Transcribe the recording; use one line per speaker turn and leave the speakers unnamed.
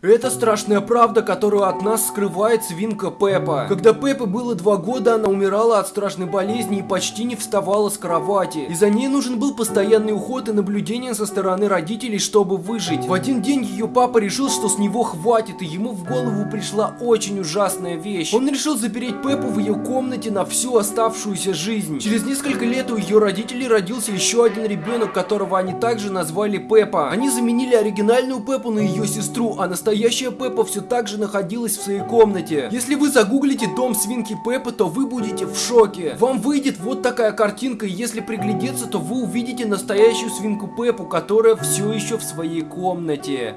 Это страшная правда, которую от нас скрывает свинка Пеппа. Когда Пеппе было два года, она умирала от страшной болезни и почти не вставала с кровати. И за ней нужен был постоянный уход и наблюдение со стороны родителей, чтобы выжить. В один день ее папа решил, что с него хватит, и ему в голову пришла очень ужасная вещь. Он решил запереть Пеппу в ее комнате на всю оставшуюся жизнь. Через несколько лет у ее родителей родился еще один ребенок, которого они также назвали Пеппа. Они заменили оригинальную Пеппу на ее сестру, а настоящая Пеппа все так же находилась в своей комнате. Если вы загуглите дом свинки Пеппы, то вы будете в шоке. Вам выйдет вот такая картинка, и если приглядеться, то вы увидите настоящую свинку Пеппу, которая все еще в своей комнате.